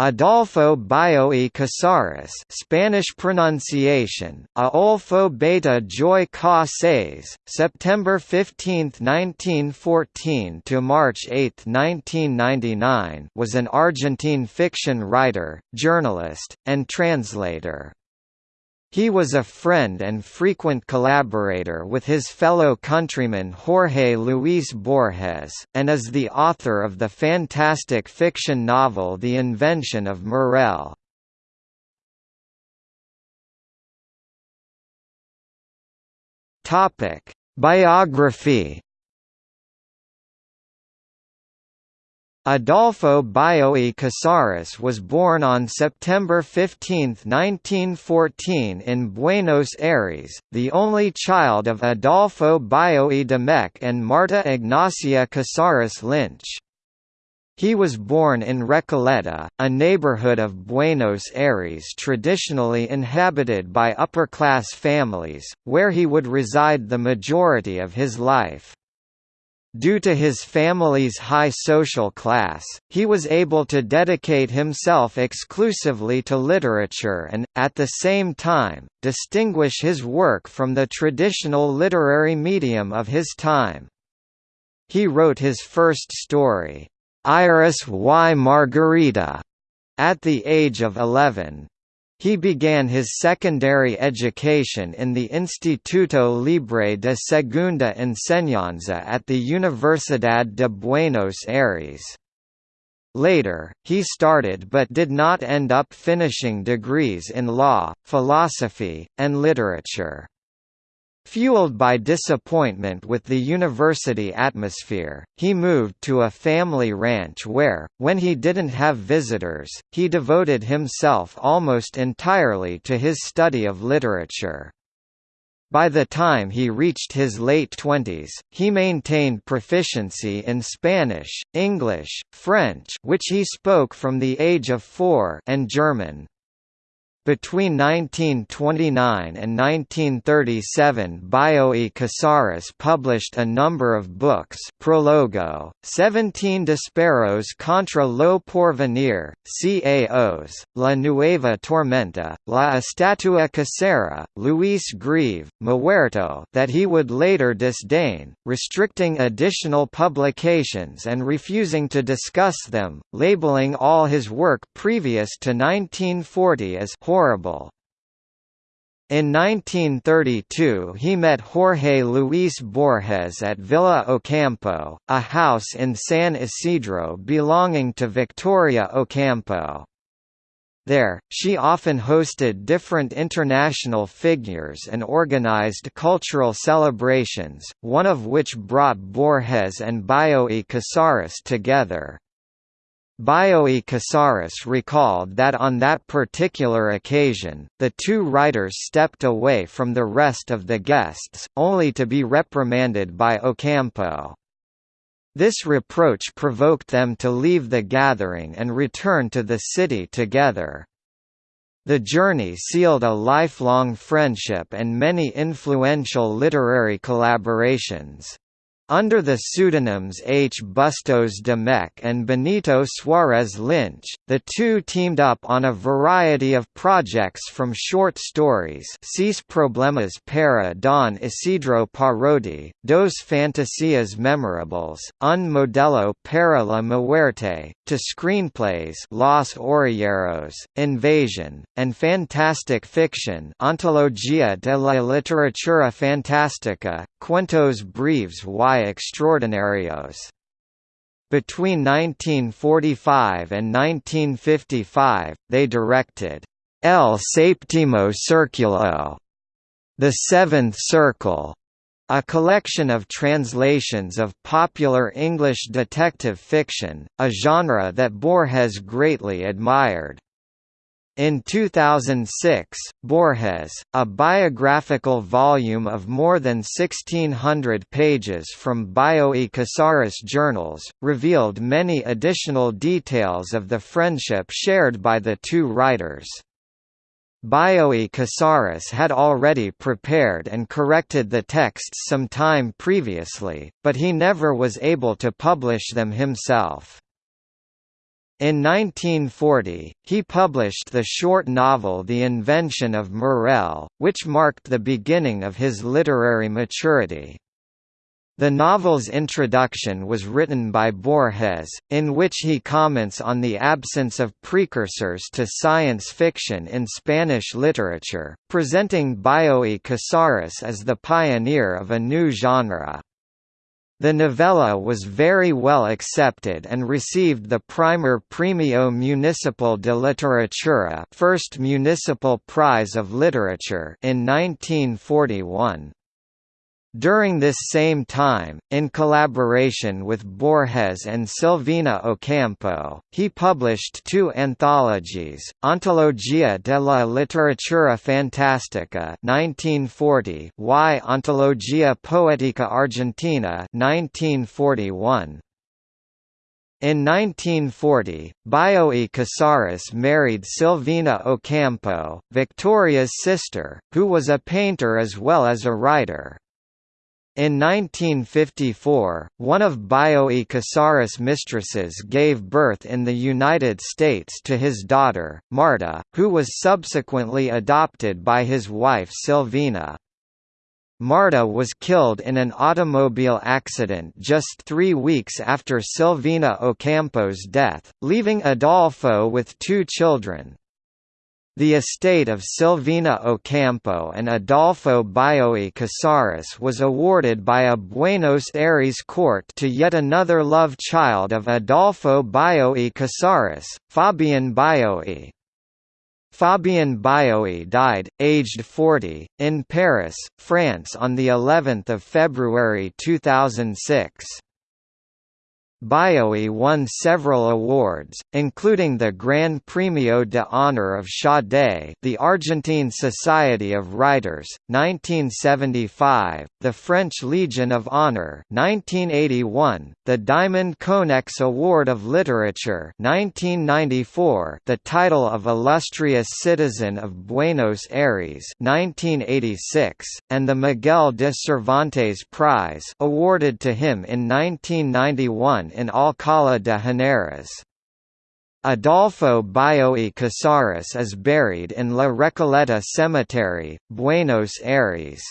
Adolfo Bioy Casares Spanish pronunciation, Aolfo Beta Joy Ca September 15, 1914 to March 8, 1999 was an Argentine fiction writer, journalist, and translator. He was a friend and frequent collaborator with his fellow countryman Jorge Luis Borges, and is the author of the fantastic fiction novel The Invention of Morel. Biography Adolfo Bioy Casares was born on September 15, 1914 in Buenos Aires, the only child of Adolfo Bioy Domecq and Marta Ignacia Casares Lynch. He was born in Recoleta, a neighborhood of Buenos Aires traditionally inhabited by upper-class families, where he would reside the majority of his life. Due to his family's high social class, he was able to dedicate himself exclusively to literature and, at the same time, distinguish his work from the traditional literary medium of his time. He wrote his first story, Iris y Margarita, at the age of 11. He began his secondary education in the Instituto Libre de Segunda Enseñanza at the Universidad de Buenos Aires. Later, he started but did not end up finishing degrees in law, philosophy, and literature. Fueled by disappointment with the university atmosphere, he moved to a family ranch where, when he didn't have visitors, he devoted himself almost entirely to his study of literature. By the time he reached his late twenties, he maintained proficiency in Spanish, English, French which he spoke from the age of four and German. Between 1929 and 1937 Bioy Casares published a number of books Prologo, 17 Disparos contra lo porvenir, CAOs, La Nueva Tormenta, La Estatua Casera, Luis Greve, Muerto that he would later disdain, restricting additional publications and refusing to discuss them, labeling all his work previous to 1940 as horrible. In 1932 he met Jorge Luis Borges at Villa Ocampo, a house in San Isidro belonging to Victoria Ocampo. There, she often hosted different international figures and organized cultural celebrations, one of which brought Borges and Bioy Casares together. Bioy Casares recalled that on that particular occasion, the two writers stepped away from the rest of the guests, only to be reprimanded by Ocampo. This reproach provoked them to leave the gathering and return to the city together. The journey sealed a lifelong friendship and many influential literary collaborations. Under the pseudonyms H. Bustos Domecq and Benito Suarez Lynch, the two teamed up on a variety of projects from short stories Seis Problemas para Don Isidro Parodi, Dos Fantasias Memorables, Un Modelo para la Muerte, to screenplays Los Orilleros, Invasion, and fantastic fiction Antología de la Literatura Fantástica, Cuentos Breves y Extraordinarios. Between 1945 and 1955, they directed El Séptimo Círculo, The Seventh Circle, a collection of translations of popular English detective fiction, a genre that Borges greatly admired. In 2006, Borges, a biographical volume of more than 1,600 pages from Bioy Casares journals, revealed many additional details of the friendship shared by the two writers. Bioy Casares had already prepared and corrected the texts some time previously, but he never was able to publish them himself. In 1940, he published the short novel The Invention of Morel, which marked the beginning of his literary maturity. The novel's introduction was written by Borges, in which he comments on the absence of precursors to science fiction in Spanish literature, presenting Bioy Casares as the pioneer of a new genre. The novella was very well accepted and received the Primer Premio Municipal de Literatura first municipal prize of literature in 1941. During this same time, in collaboration with Borges and Silvina Ocampo, he published two anthologies, Antologia de la Literatura Fantástica 1940 y Antologia Poética Argentina 1941. In 1940, Bioy Casares married Silvina Ocampo, Victoria's sister, who was a painter as well as a writer. In 1954, one of Bioy Casares' mistresses gave birth in the United States to his daughter, Marta, who was subsequently adopted by his wife Silvina. Marta was killed in an automobile accident just three weeks after Silvina Ocampo's death, leaving Adolfo with two children, the estate of Silvina Ocampo and Adolfo Bioy Casares was awarded by a Buenos Aires court to yet another love child of Adolfo Bioy Casares, Fabian Bioy. Fabian Bioy died, aged 40, in Paris, France on the 11th of February 2006. Bioy won several awards, including the Gran Premio de Honor of Sade the Argentine Society of Writers, 1975, the French Legion of Honor 1981, the Diamond Konex Award of Literature 1994, the title of Illustrious Citizen of Buenos Aires 1986, and the Miguel de Cervantes Prize awarded to him in 1991 in Alcalá de Henares. Adolfo Bioy Casares is buried in La Recoleta Cemetery, Buenos Aires.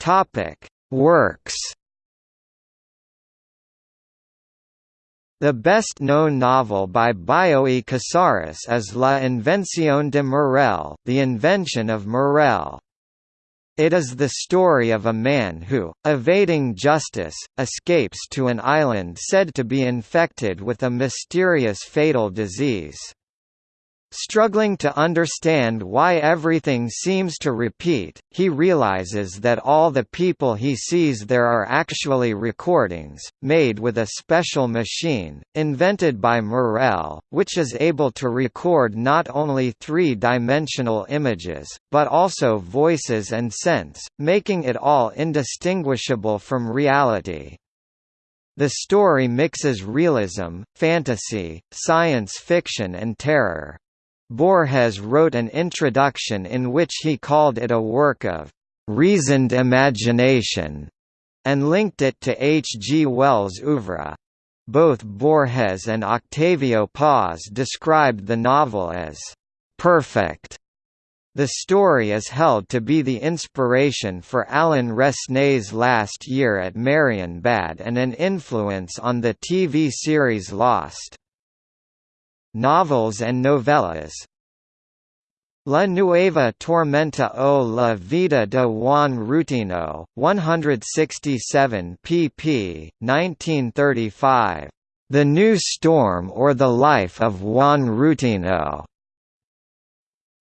Topic: Works. The best-known novel by Bioy Casares is La Invención de Morel, The Invention of Morel. It is the story of a man who, evading justice, escapes to an island said to be infected with a mysterious fatal disease. Struggling to understand why everything seems to repeat, he realizes that all the people he sees there are actually recordings, made with a special machine, invented by Morel, which is able to record not only three-dimensional images, but also voices and scents, making it all indistinguishable from reality. The story mixes realism, fantasy, science fiction and terror. Borges wrote an introduction in which he called it a work of «reasoned imagination» and linked it to H. G. Wells' oeuvre. Both Borges and Octavio Paz described the novel as «perfect». The story is held to be the inspiration for Alain Resnais's Last Year at Marienbad and an influence on the TV series Lost. Novels and novellas La Nueva Tormenta o la Vida de Juan Rutino, 167 pp. 1935. The New Storm or the Life of Juan Rutino.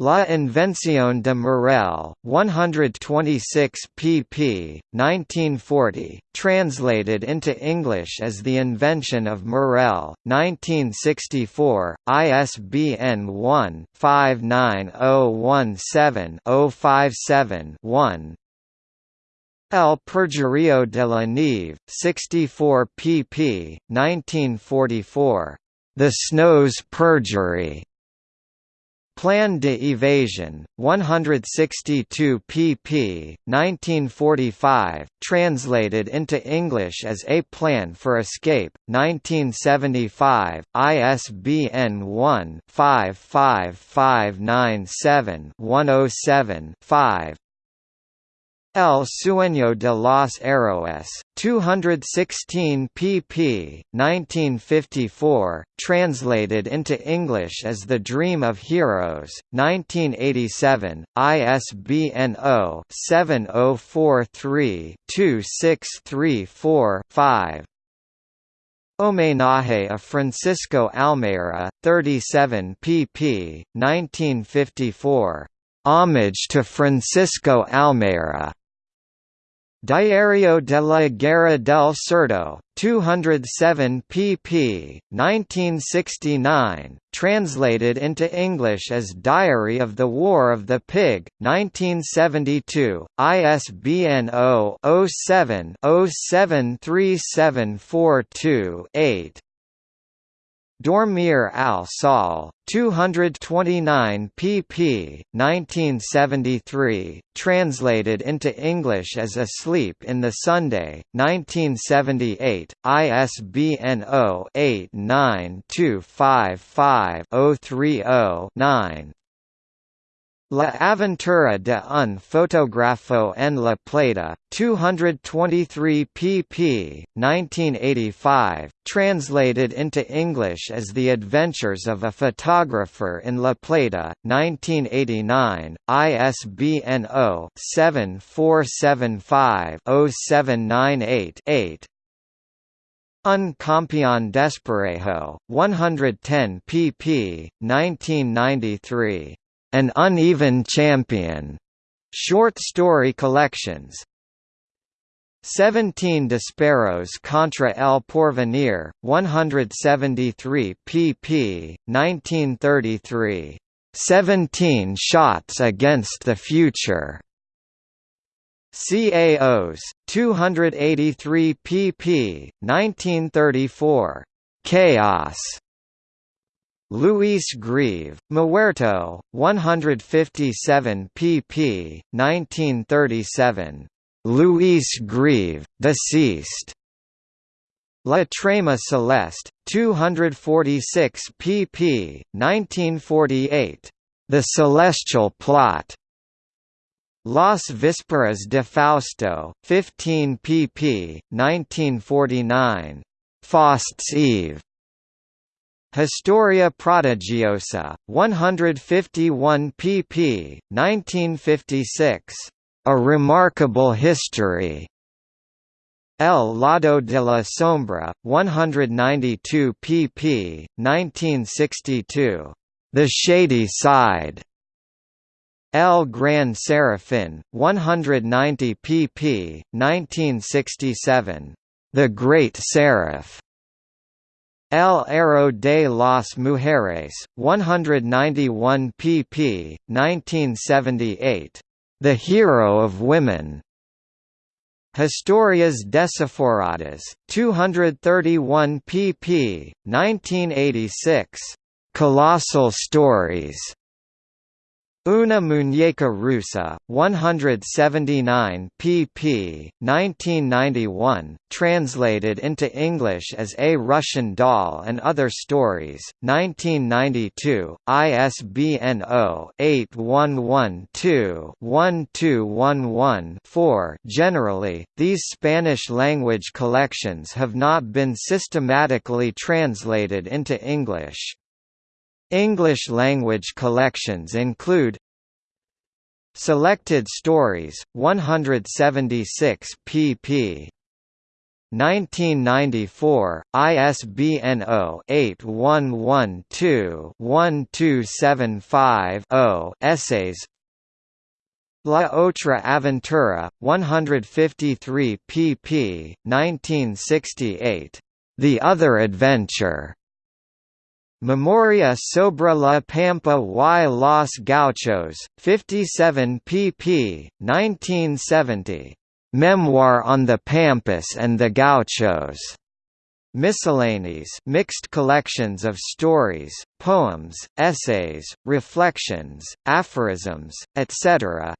La Invención de Morel, 126 pp. 1940, translated into English as The Invention of Morel, 1964, ISBN 1-59017-057-1 El Perjurio de la Nieve, 64 pp. 1944. The Snow's Perjury. Plan de Evasion, 162 pp. 1945, translated into English as A Plan for Escape, 1975, ISBN 1-55597-107-5 El Sueño de los Héroes, 216 pp. 1954, translated into English as The Dream of Heroes, 1987, ISBN 0-7043-2634-5 Homenaje a Francisco Almeida, 37 pp. 1954. Homage to Francisco Almeida. Diario de la Guerra del Cerdo, 207 pp. 1969, translated into English as Diary of the War of the Pig, 1972, ISBN 0-07-073742-8. Dormir al Sol, 229 pp. 1973, translated into English as Asleep in the Sunday, 1978, ISBN 0-89255-030-9. La aventura de un fotógrafo en la plata, 223 pp. 1985, translated into English as The Adventures of a Photographer in La Plata, 1989, ISBN 0-7475-0798-8. Un Campeón Desparejo, 110 pp. 1993. An Uneven Champion, short story collections. 17 Disparos contra el Porvenir, 173 pp. 1933. 17 Shots Against the Future. CAOs, 283 pp. 1934. Chaos. Luis Greve, Muerto, 157 pp. 1937. Luis Greve, deceased. La Trama Celeste, 246 pp. 1948. The Celestial Plot. Las Vísperas de Fausto, 15 pp. 1949. Faust's Eve. Historia Prodigiosa, 151 pp. 1956. A Remarkable History. El Lado de la Sombra, 192 pp. 1962. The Shady Side. El Gran Serafin, 190 pp. 1967. The Great Seraph. El Héroe de las Mujeres, 191 pp. 1978. The Hero of Women. Historias Desaforadas, 231 pp. 1986. Colossal Stories. Una muñeca rusa, 179 pp. 1991, translated into English as A Russian Doll and Other Stories, 1992, ISBN 0-8112-1211-4 Generally, these Spanish-language collections have not been systematically translated into English. English-language collections include Selected Stories, 176 pp. 1994, ISBN 0-8112-1275-0 Essays La Otra Aventura, 153 pp. 1968. The Other Adventure. Memoria sobre la Pampa y los Gauchos, 57 pp. 1970. Memoir on the Pampas and the Gauchos. Miscellanies mixed collections of stories, poems, essays, reflections, aphorisms, etc.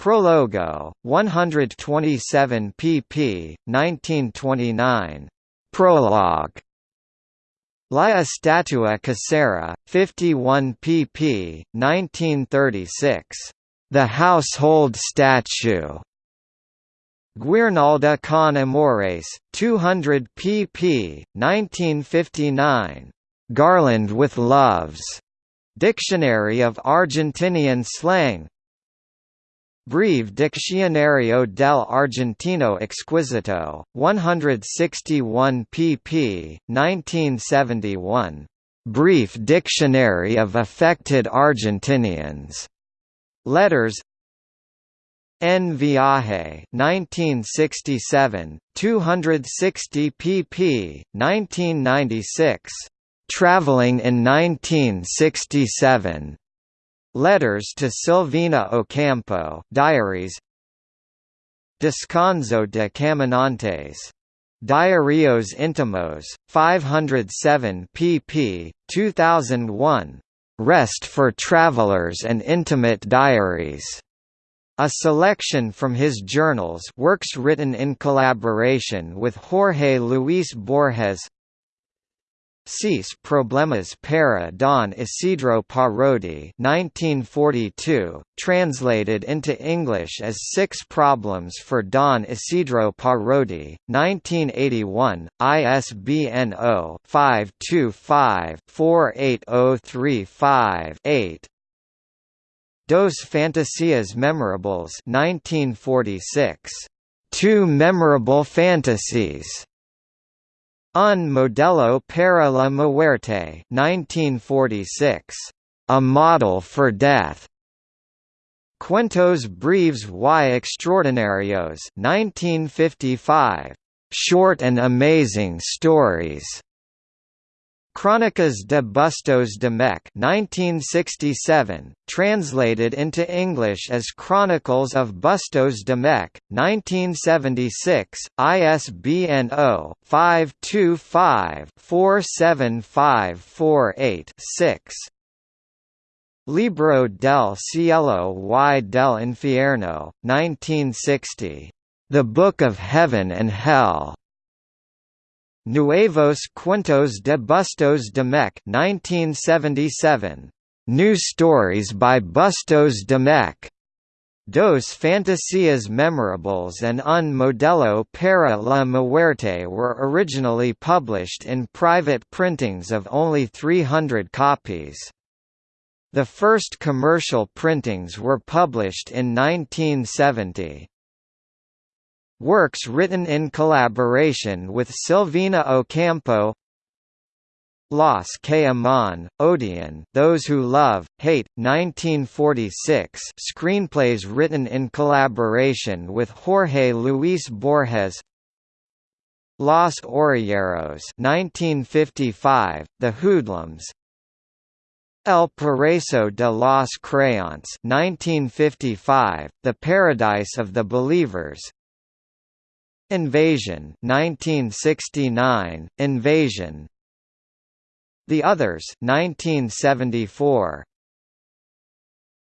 Prologo, 127 pp. 1929. Prologue. La Estatua Casera, 51 pp. 1936. The Household Statue. Guirnalda con Amores, 200 pp. 1959. Garland with Loves. Dictionary of Argentinian Slang Breve Diccionario del Argentino Exquisito, 161 pp. 1971. Brief Dictionary of Affected Argentinians. Letters En Viaje 1967, 260 pp. 1996. Traveling in 1967. Letters to Silvina Ocampo Diaries Descanso de Caminantes. Diarios Intimos, 507 pp. 2001. Rest for Travelers and Intimate Diaries. A selection from his journals works written in collaboration with Jorge Luis Borges Seis Problemas para Don Isidro Parodi 1942, translated into English as Six Problems for Don Isidro Parodi, 1981, ISBN 0-525-48035-8 Dos Fantasias Memorables 1946. Two Memorable Fantasies. Un Modelo para la Muerte 1946. A Model for Death. Cuentos breves y extraordinarios 1955. Short and amazing stories. Crónicas de Bustos Domecq 1967, translated into English as Chronicles of Bustos Domecq, 1976, ISBN 0-525-47548-6. Libro del Cielo y del Infierno, 1960. The Book of Heaven and Hell. Nuevos Cuentos de Bustos Domecq 1977. New Stories by Bustos Domecq. Dos Fantasías Memorables and Un Modelo para la Muerte were originally published in private printings of only 300 copies. The first commercial printings were published in 1970. Works written in collaboration with Silvina Ocampo Los que aman, odian Those Who Love, Hate, 1946 screenplays written in collaboration with Jorge Luis Borges Los Orilleros 1955, The Hoodlums El Paraíso de los Creyentes 1955, The Paradise of the Believers Invasion 1969, Invasion. The Others 1974,